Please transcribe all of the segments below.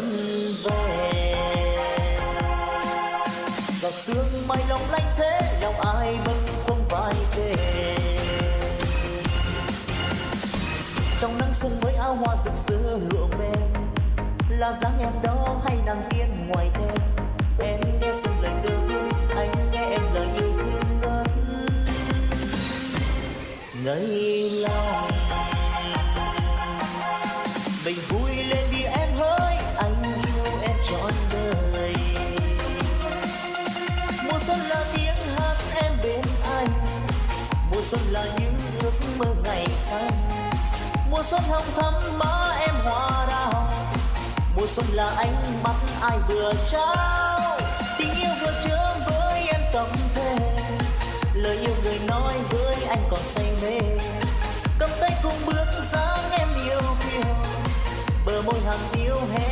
xuân về giọt sương mai lòng lanh thế, lòng ai bâng khuâng vai kề. Trong nắng xuân với áo hoa rực rỡ lụa mềm là dáng em đó hay nàng tiên ngoài thềm em nghe xuân lời tư thương anh nghe em lời yêu thương ngân ngây mùa xuân hồng thắm, má em hoa đào. Mùa xuân là ánh mắt ai vừa trao. Tình yêu vừa chứa với em tâm thế lời yêu người nói với anh còn say mê. Cầm tay cùng bước dáng em yêu kiều bờ môi hàng tiêu hé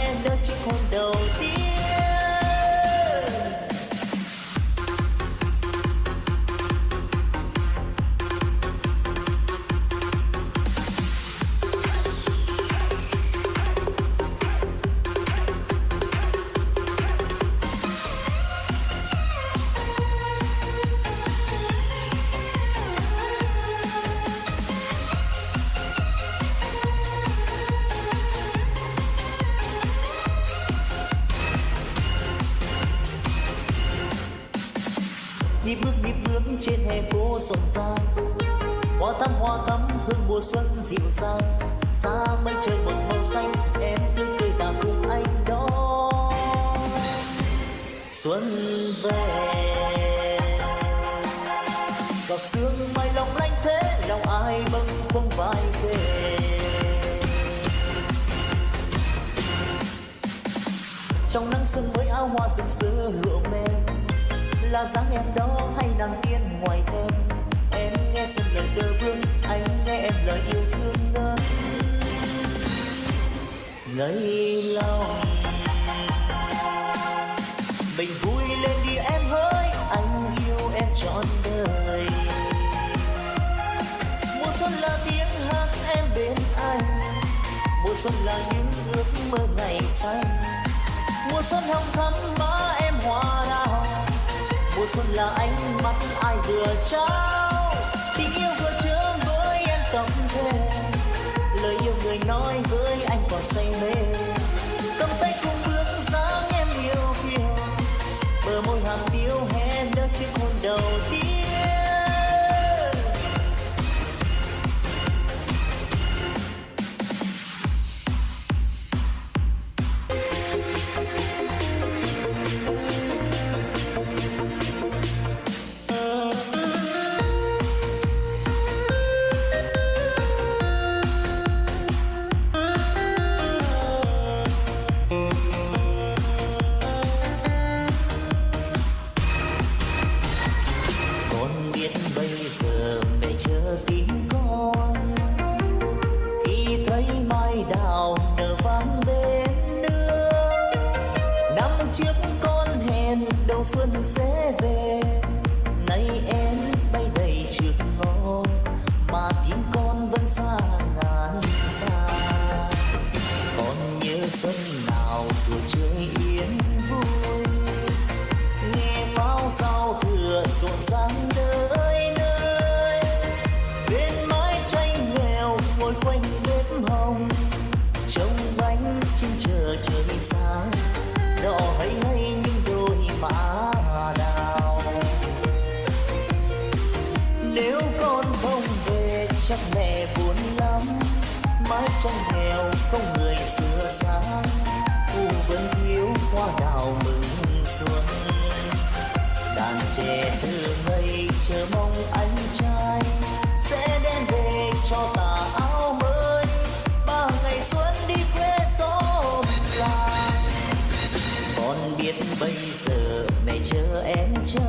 người nói với anh còn say mê. Cầm tay cùng bây giờ này chờ em chờ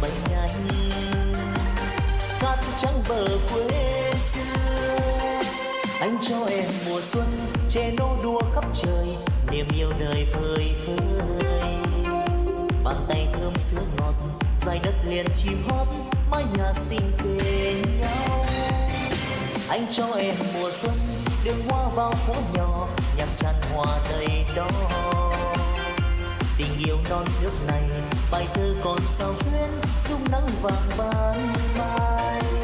bay nhanh cát trắng bờ quê xưa. Anh cho em mùa xuân che nô đua khắp trời, niềm yêu đời phơi phới. Bàn tay thơm sữa ngọt, dài đất liền chim hót, mái nhà xinh kề nhau. Anh cho em mùa xuân, đường hoa vào phố nhỏ, nhằm tràn hoa đầy đó. Tình yêu non nước này bài thơ còn sao xuyên dung nắng vàng ban mai.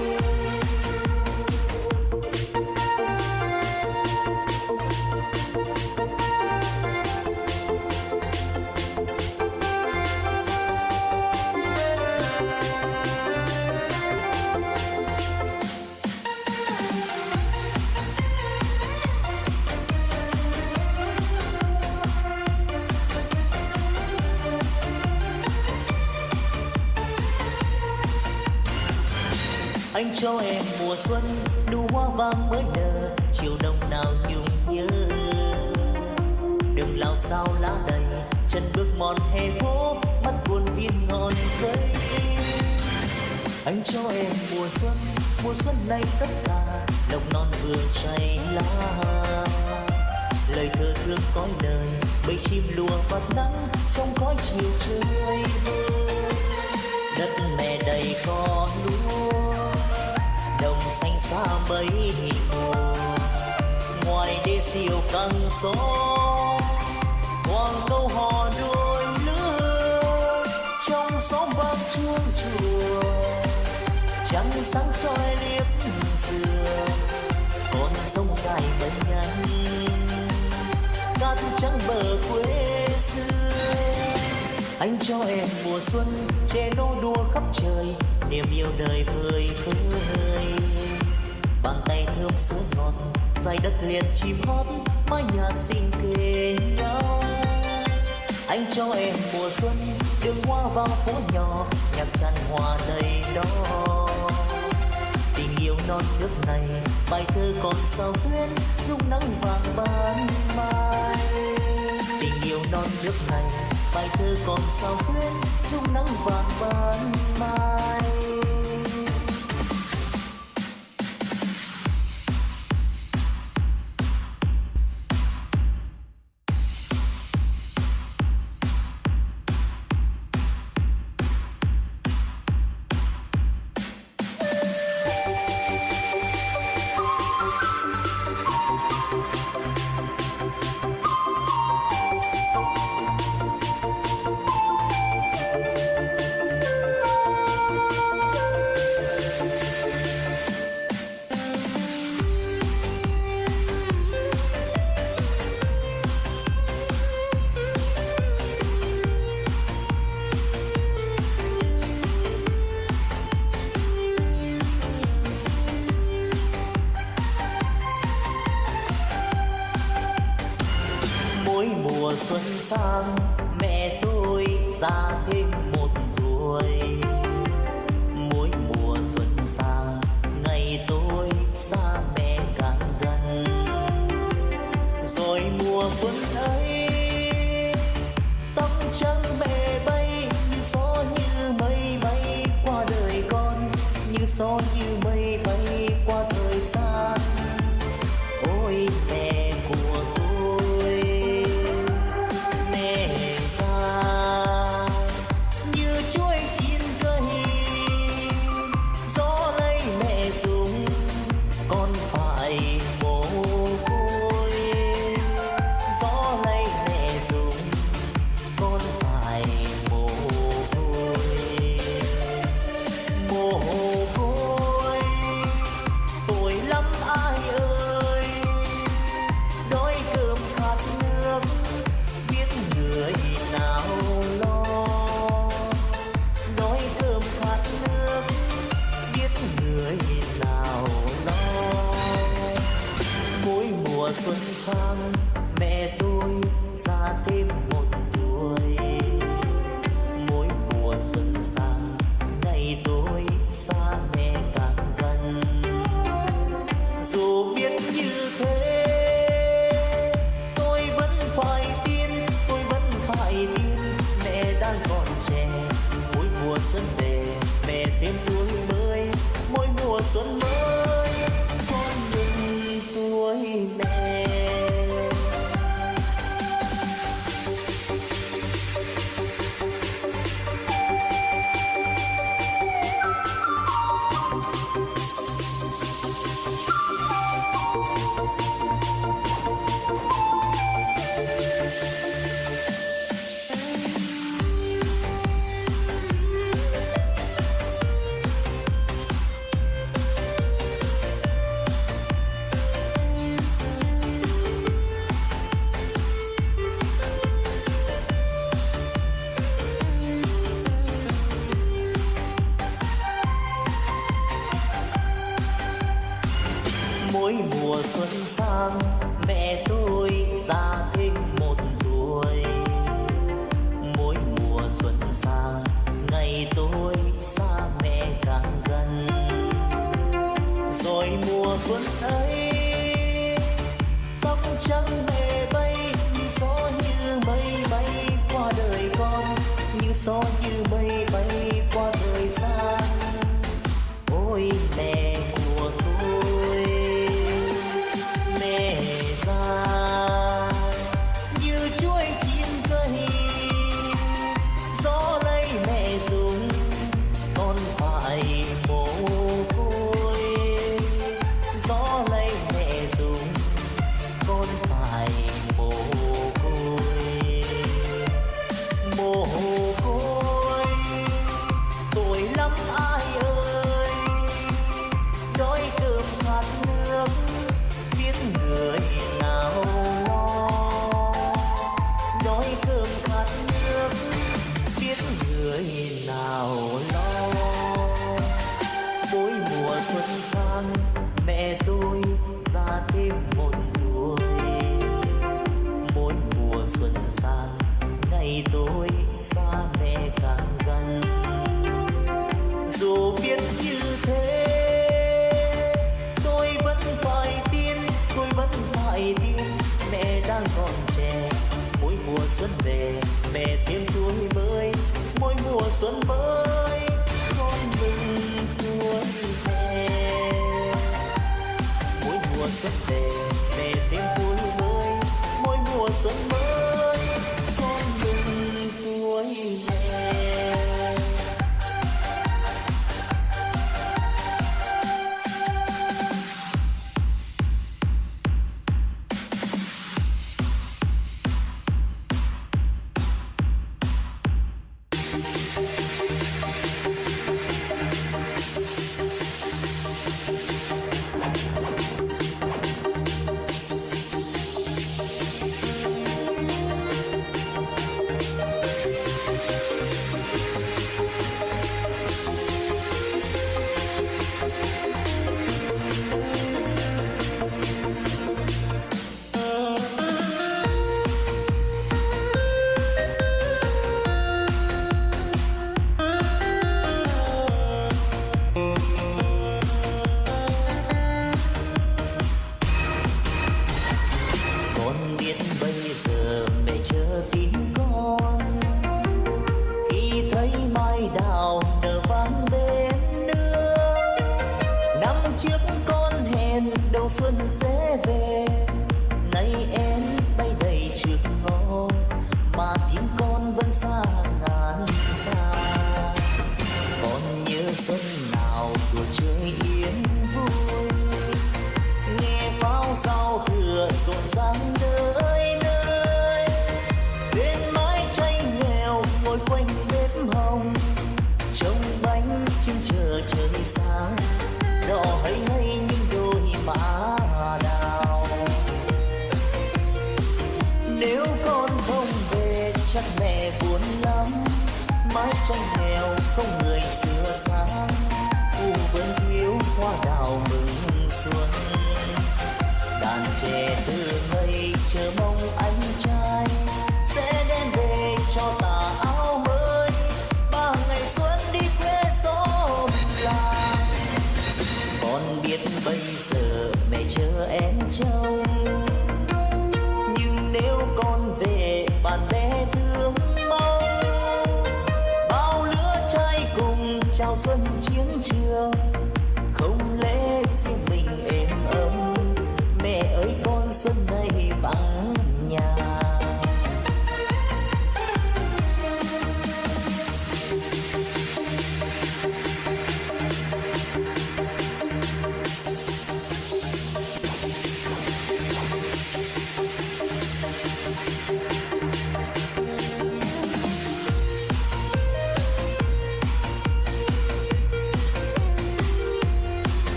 Cho em mùa xuân nụ hoa vàng mới nở, chiều đông nào nhung nhớ. Đường lao sao lá đầy, chân bước mòn hè phố, mắt buồn viên ngọn cây anh cho em mùa xuân mùa xuân này tất cả, lộc non vừa chảy lá. Lời thơ thương cõi đời, bầy chim lùa vào nắng, trong cõi chiều trời. Đất mẹ đầy con núi mấy mùa. Ngoài đê siêu căng gió, hoàng câu hò đôi lứa trong xóm vang chuông chùa, trăng sáng soi liếp dừa. Con sông dài bên nhanh cát trắng bờ quê xưa. Anh cho em mùa xuân, che nô đua khắp trời, niềm yêu đời vơi vơi thơm sữa ngọt dài đất liền chim hót, mái nhà xinh kề nhau. Anh cho em mùa xuân, đường hoa vào phố nhỏ, nhạc tràn hoa đầy đó tình yêu non nước này, bài thơ còn sao xuyên dung nắng vàng ban mai. Tình yêu non nước này, bài thơ còn sao xuyên dung nắng vàng ban mai. Mùa xuân sang mẹ tôi già thêm một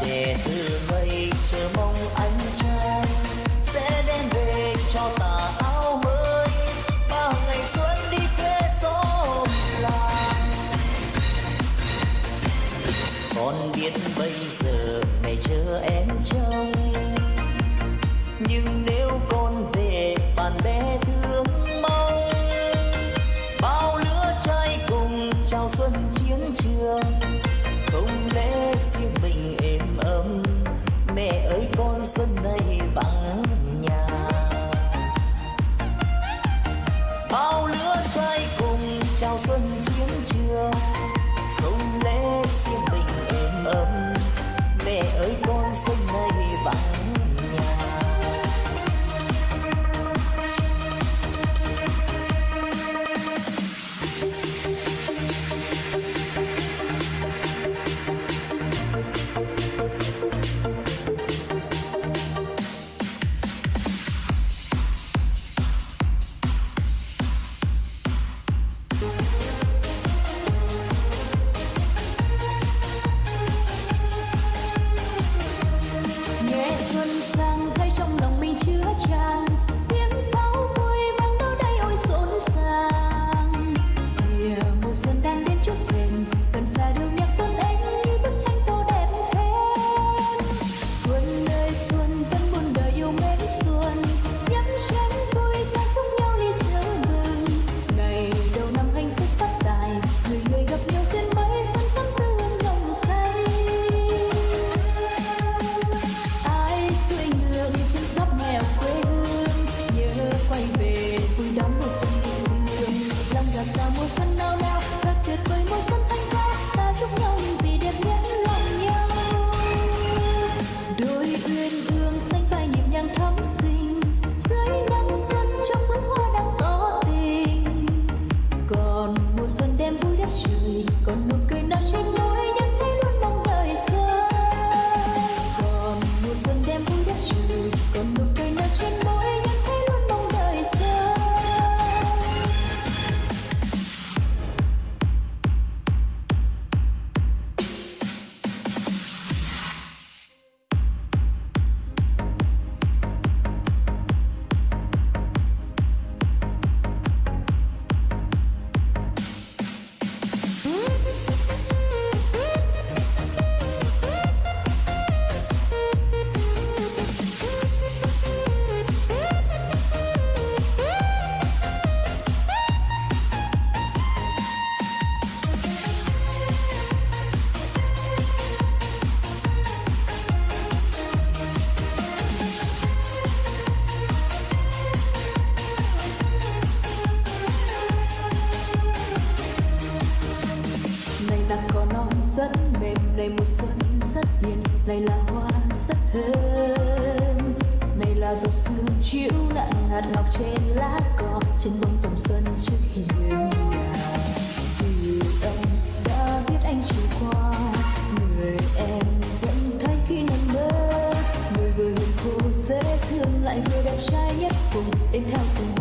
trẻ thương người đẹp trai nhất vùng đến theo từng